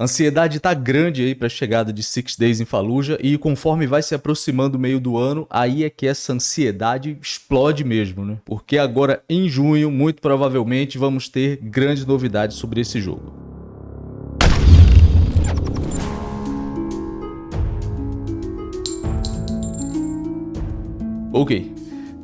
Ansiedade tá grande aí para a chegada de Six Days em Fallujah e conforme vai se aproximando o meio do ano, aí é que essa ansiedade explode mesmo, né? Porque agora em junho, muito provavelmente, vamos ter grandes novidades sobre esse jogo. Ok,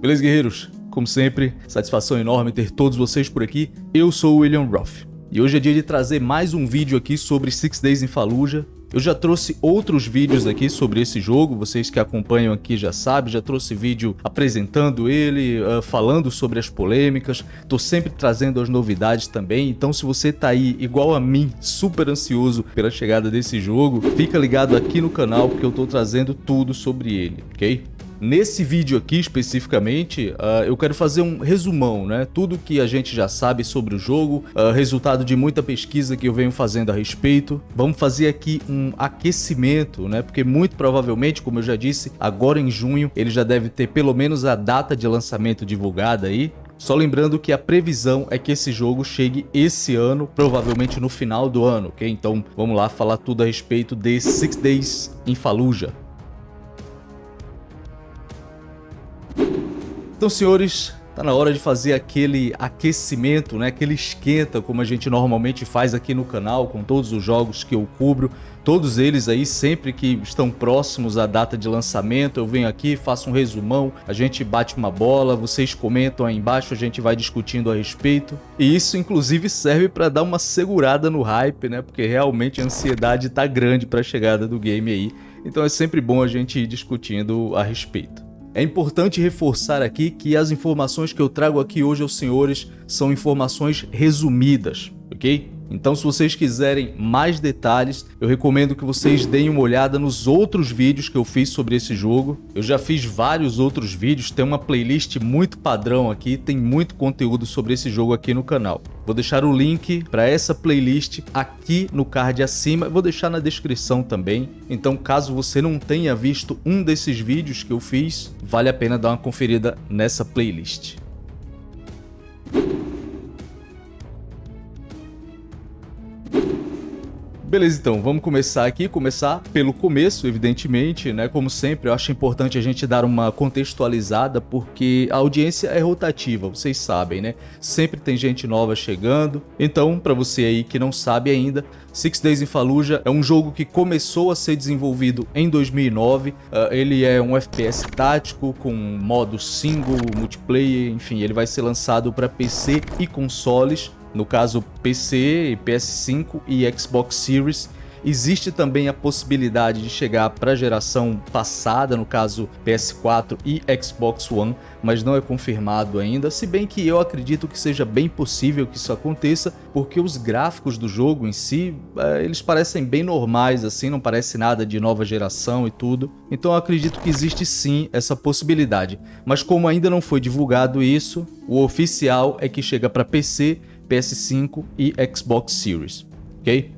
beleza guerreiros? Como sempre, satisfação enorme ter todos vocês por aqui. Eu sou o William Ruff. E hoje é dia de trazer mais um vídeo aqui sobre Six Days in Fallujah. Eu já trouxe outros vídeos aqui sobre esse jogo, vocês que acompanham aqui já sabem, já trouxe vídeo apresentando ele, uh, falando sobre as polêmicas, tô sempre trazendo as novidades também, então se você tá aí igual a mim, super ansioso pela chegada desse jogo, fica ligado aqui no canal porque eu tô trazendo tudo sobre ele, ok? Nesse vídeo aqui especificamente, uh, eu quero fazer um resumão, né? Tudo que a gente já sabe sobre o jogo, uh, resultado de muita pesquisa que eu venho fazendo a respeito. Vamos fazer aqui um aquecimento, né? Porque muito provavelmente, como eu já disse, agora em junho ele já deve ter pelo menos a data de lançamento divulgada aí. Só lembrando que a previsão é que esse jogo chegue esse ano, provavelmente no final do ano, ok? Então vamos lá falar tudo a respeito de Six Days in Fallujah. Então, senhores, tá na hora de fazer aquele aquecimento, né? aquele esquenta, como a gente normalmente faz aqui no canal, com todos os jogos que eu cubro. Todos eles aí, sempre que estão próximos à data de lançamento, eu venho aqui, faço um resumão, a gente bate uma bola, vocês comentam aí embaixo, a gente vai discutindo a respeito. E isso, inclusive, serve para dar uma segurada no hype, né? Porque realmente a ansiedade tá grande para a chegada do game aí. Então é sempre bom a gente ir discutindo a respeito. É importante reforçar aqui que as informações que eu trago aqui hoje aos senhores são informações resumidas, ok? Então se vocês quiserem mais detalhes, eu recomendo que vocês deem uma olhada nos outros vídeos que eu fiz sobre esse jogo. Eu já fiz vários outros vídeos, tem uma playlist muito padrão aqui, tem muito conteúdo sobre esse jogo aqui no canal. Vou deixar o link para essa playlist aqui no card acima, vou deixar na descrição também. Então caso você não tenha visto um desses vídeos que eu fiz, vale a pena dar uma conferida nessa playlist. Beleza, então, vamos começar aqui, começar pelo começo, evidentemente, né? Como sempre, eu acho importante a gente dar uma contextualizada, porque a audiência é rotativa, vocês sabem, né? Sempre tem gente nova chegando. Então, para você aí que não sabe ainda, Six Days in Fallujah é um jogo que começou a ser desenvolvido em 2009. Uh, ah, ele é um FPS tático com modo single, multiplayer, enfim, ele vai ser lançado para PC e consoles no caso PC, PS5 e Xbox Series. Existe também a possibilidade de chegar para a geração passada, no caso PS4 e Xbox One, mas não é confirmado ainda, se bem que eu acredito que seja bem possível que isso aconteça, porque os gráficos do jogo em si, eh, eles parecem bem normais, assim, não parece nada de nova geração e tudo, então eu acredito que existe sim essa possibilidade, mas como ainda não foi divulgado isso, o oficial é que chega para PC, PS5 e Xbox Series, ok?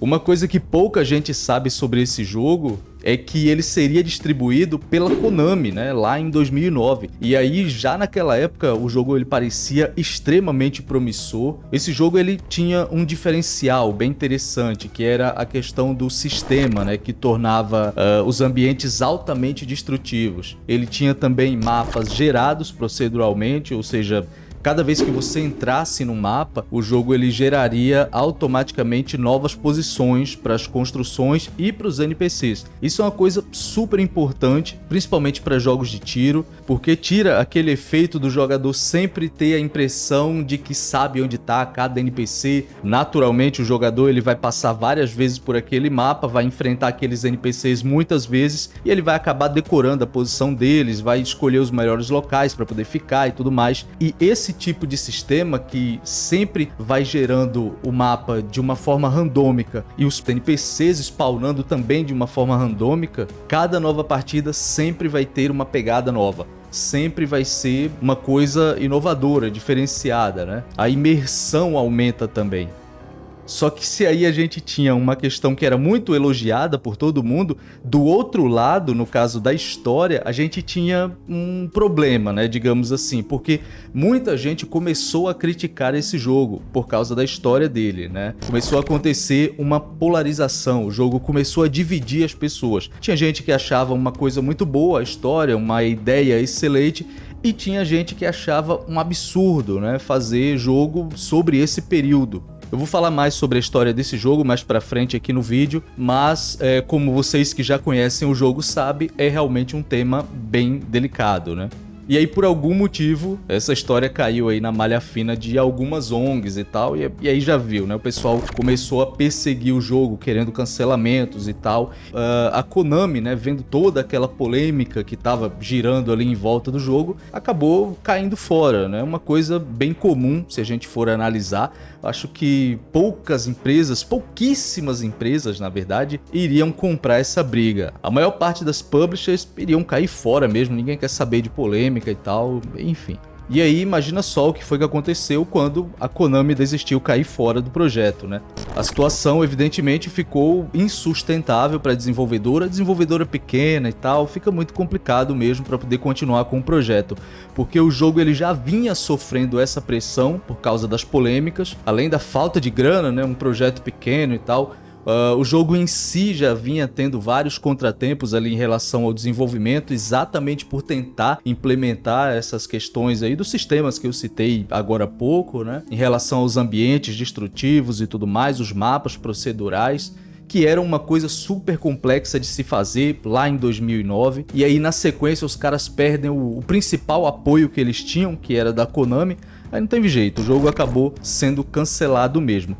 Uma coisa que pouca gente sabe sobre esse jogo é que ele seria distribuído pela Konami, né, lá em 2009. E aí, já naquela época, o jogo ele parecia extremamente promissor. Esse jogo ele tinha um diferencial bem interessante, que era a questão do sistema, né, que tornava uh, os ambientes altamente destrutivos. Ele tinha também mapas gerados proceduralmente, ou seja, Cada vez que você entrasse no mapa, o jogo ele geraria automaticamente novas posições para as construções e para os NPCs. Isso é uma coisa super importante, principalmente para jogos de tiro, porque tira aquele efeito do jogador sempre ter a impressão de que sabe onde está cada NPC. Naturalmente o jogador ele vai passar várias vezes por aquele mapa, vai enfrentar aqueles NPCs muitas vezes e ele vai acabar decorando a posição deles, vai escolher os melhores locais para poder ficar e tudo mais. E esse esse tipo de sistema que sempre vai gerando o mapa de uma forma randômica e os NPCs spawnando também de uma forma randômica, cada nova partida sempre vai ter uma pegada nova sempre vai ser uma coisa inovadora, diferenciada, né? A imersão aumenta também. Só que se aí a gente tinha uma questão que era muito elogiada por todo mundo, do outro lado, no caso da história, a gente tinha um problema, né, digamos assim, porque muita gente começou a criticar esse jogo por causa da história dele, né? Começou a acontecer uma polarização, o jogo começou a dividir as pessoas. Tinha gente que achava uma coisa muito boa a história, uma ideia excelente, e tinha gente que achava um absurdo, né, fazer jogo sobre esse período. Eu vou falar mais sobre a história desse jogo mais pra frente aqui no vídeo, mas é, como vocês que já conhecem o jogo sabem, é realmente um tema bem delicado, né? E aí, por algum motivo, essa história caiu aí na malha fina de algumas ONGs e tal, e, e aí já viu, né? O pessoal começou a perseguir o jogo, querendo cancelamentos e tal. Uh, a Konami, né, vendo toda aquela polêmica que tava girando ali em volta do jogo, acabou caindo fora, né? Uma coisa bem comum, se a gente for analisar. Acho que poucas empresas, pouquíssimas empresas, na verdade, iriam comprar essa briga. A maior parte das publishers iriam cair fora mesmo, ninguém quer saber de polêmica, polêmica e tal, enfim. E aí imagina só o que foi que aconteceu quando a Konami desistiu cair fora do projeto, né? A situação evidentemente ficou insustentável para a desenvolvedora, desenvolvedora pequena e tal, fica muito complicado mesmo para poder continuar com o projeto, porque o jogo ele já vinha sofrendo essa pressão por causa das polêmicas, além da falta de grana, né, um projeto pequeno e tal, Uh, o jogo em si já vinha tendo vários contratempos ali em relação ao desenvolvimento, exatamente por tentar implementar essas questões aí dos sistemas que eu citei agora há pouco, né? Em relação aos ambientes destrutivos e tudo mais, os mapas procedurais que era uma coisa super complexa de se fazer lá em 2009. E aí na sequência os caras perdem o, o principal apoio que eles tinham, que era da Konami. Aí não teve jeito, o jogo acabou sendo cancelado mesmo.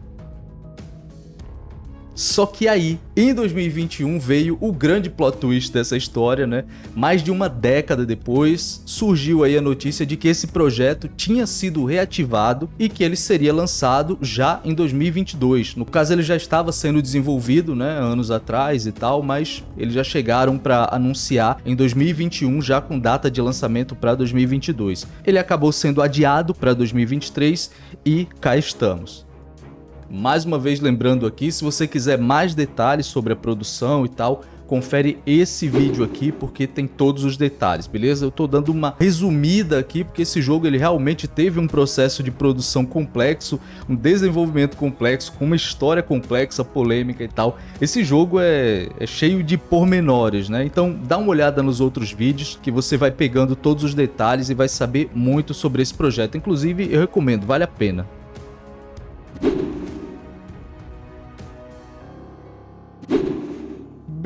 Só que aí, em 2021, veio o grande plot twist dessa história, né? Mais de uma década depois, surgiu aí a notícia de que esse projeto tinha sido reativado e que ele seria lançado já em 2022. No caso, ele já estava sendo desenvolvido, né, anos atrás e tal, mas eles já chegaram para anunciar em 2021, já com data de lançamento para 2022. Ele acabou sendo adiado para 2023 e cá estamos. Mais uma vez lembrando aqui, se você quiser mais detalhes sobre a produção e tal, confere esse vídeo aqui porque tem todos os detalhes, beleza? Eu tô dando uma resumida aqui porque esse jogo ele realmente teve um processo de produção complexo, um desenvolvimento complexo, com uma história complexa, polêmica e tal. Esse jogo é, é cheio de pormenores, né? Então dá uma olhada nos outros vídeos que você vai pegando todos os detalhes e vai saber muito sobre esse projeto. Inclusive eu recomendo, vale a pena.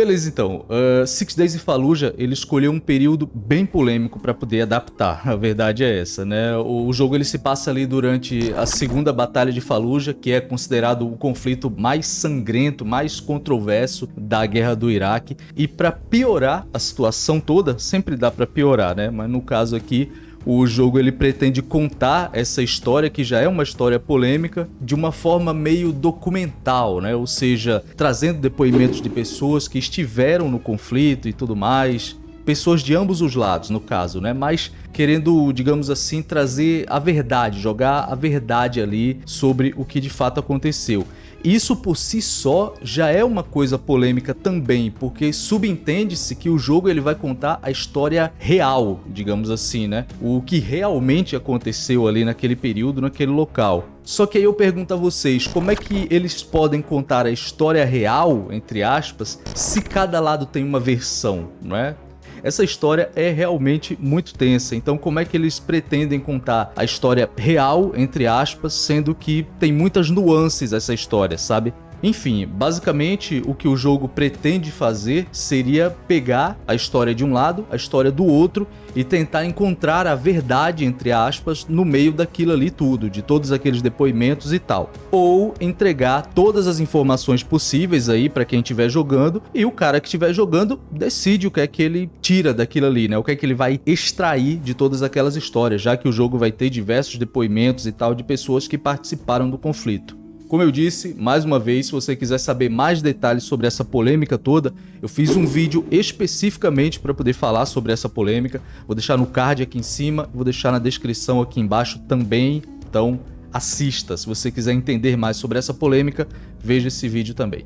Beleza, então. Uh, Six Days in Fallujah, ele escolheu um período bem polêmico para poder adaptar. A verdade é essa, né? O, o, jogo ele se passa ali durante a segunda batalha de Fallujah, que é considerado o conflito mais sangrento, mais controverso da guerra do Iraque. E para piorar a situação toda, sempre dá para piorar, né? Mas no caso aqui, o jogo ele pretende contar essa história, que já é uma história polêmica, de uma forma meio documental, né? Ou seja, trazendo depoimentos de pessoas que estiveram no conflito e tudo mais, pessoas de ambos os lados, no caso, né? Mas querendo, digamos assim, trazer a verdade, jogar a verdade ali sobre o que de fato aconteceu. Isso por si só já é uma coisa polêmica também, porque subentende-se que o jogo ele vai contar a história real, digamos assim, né? O que realmente aconteceu ali naquele período, naquele local. Só que aí eu pergunto a vocês, como é que eles podem contar a história real, entre aspas, se cada lado tem uma versão, não é? Essa história é realmente muito tensa, então como é que eles pretendem contar a história real, entre aspas, sendo que tem muitas nuances essa história, sabe? Enfim, basicamente o que o jogo pretende fazer seria pegar a história de um lado, a história do outro e tentar encontrar a verdade, entre aspas, no meio daquilo ali tudo, de todos aqueles depoimentos e tal. Ou entregar todas as informações possíveis aí para quem estiver jogando e o cara que estiver jogando decide o que é que ele tira daquilo ali, né? O que é que ele vai extrair de todas aquelas histórias, já que o jogo vai ter diversos depoimentos e tal de pessoas que participaram do conflito. Como eu disse, mais uma vez, se você quiser saber mais detalhes sobre essa polêmica toda, eu fiz um vídeo especificamente para poder falar sobre essa polêmica. Vou deixar no card aqui em cima, vou deixar na descrição aqui embaixo também. Então, assista. Se você quiser entender mais sobre essa polêmica, veja esse vídeo também.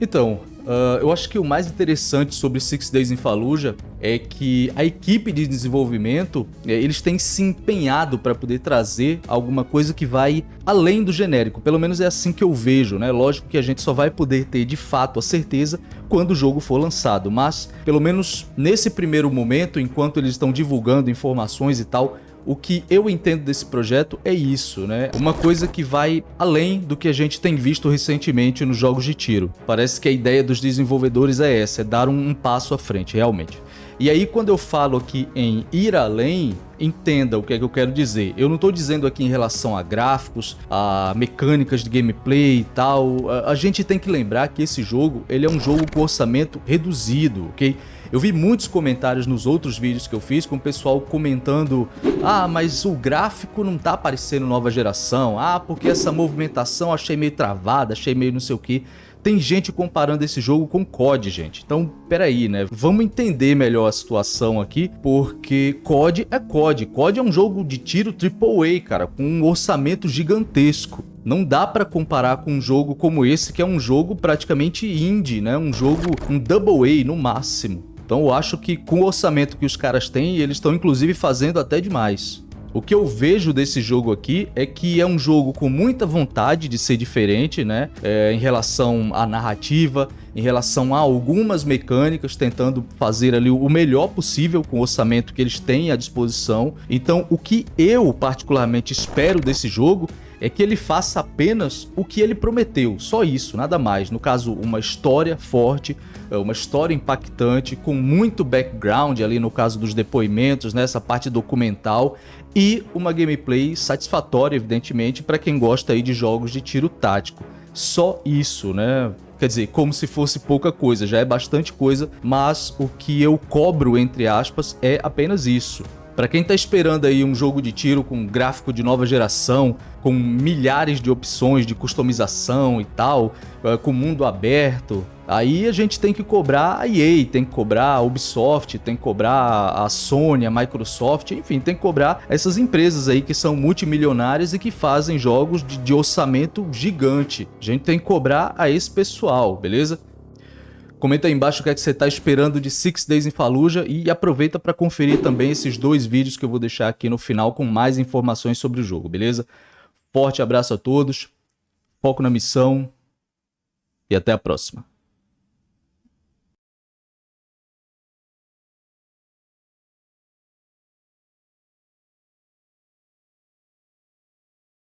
Então, uh, eu acho que o mais interessante sobre Six Days in Fallujah é que a equipe de desenvolvimento, é, eles têm se empenhado para poder trazer alguma coisa que vai além do genérico, pelo menos é assim que eu vejo, né? Lógico que a gente só vai poder ter de fato a certeza quando o jogo for lançado, mas pelo menos nesse primeiro momento, enquanto eles estão divulgando informações e tal, o que eu entendo desse projeto é isso, né? Uma coisa que vai além do que a gente tem visto recentemente nos jogos de tiro. Parece que a ideia dos desenvolvedores é essa, é dar um, um passo à frente, realmente. E aí quando eu falo aqui em ir além, entenda o que é que eu quero dizer. Eu não estou dizendo aqui em relação a gráficos, a mecânicas de gameplay e tal. A, a gente tem que lembrar que esse jogo ele é um jogo com orçamento reduzido, ok? Eu vi muitos comentários nos outros vídeos que eu fiz com o pessoal comentando Ah, mas o gráfico não tá parecendo nova geração Ah, porque essa movimentação achei meio travada, achei meio não sei o que tem gente comparando esse jogo com COD, gente. Então, peraí, né? Vamos entender melhor a situação aqui, porque COD é COD. COD é um jogo de tiro AAA, cara, com um orçamento gigantesco. Não dá para comparar com um jogo como esse, que é um jogo praticamente indie, né? Um jogo, um double A no máximo. Então eu acho que com o orçamento que os caras têm, eles estão inclusive fazendo até demais. O que eu vejo desse jogo aqui é que é um jogo com muita vontade de ser diferente, né? É, em relação à narrativa, em relação a algumas mecânicas, tentando fazer ali o melhor possível com o orçamento que eles têm à disposição. Então, o que eu particularmente espero desse jogo é que ele faça apenas o que ele prometeu, só isso, nada mais. No caso, uma história forte, é, uma história impactante, com muito background ali no caso dos depoimentos, nessa né, parte documental, e uma gameplay satisfatória, evidentemente, para quem gosta aí de jogos de tiro tático. Só isso, né? Quer dizer, como se fosse pouca coisa, já é bastante coisa, mas o que eu cobro, entre aspas, é apenas isso. Para quem está esperando aí um jogo de tiro com gráfico de nova geração, com milhares de opções de customização e tal, eh, com mundo aberto, aí a gente tem que cobrar a EA, tem que cobrar a Ubisoft, tem que cobrar a Sony, a Microsoft, enfim, tem que cobrar essas empresas aí que são multimilionárias e que fazem jogos de, de orçamento gigante. A gente tem que cobrar a esse pessoal, beleza? Comenta aí embaixo o que, é que você está esperando de Six Days in Fallujah e aproveita para conferir também esses dois vídeos que eu vou deixar aqui no final com mais informações sobre o jogo, beleza? Forte abraço a todos, foco na missão e até a próxima.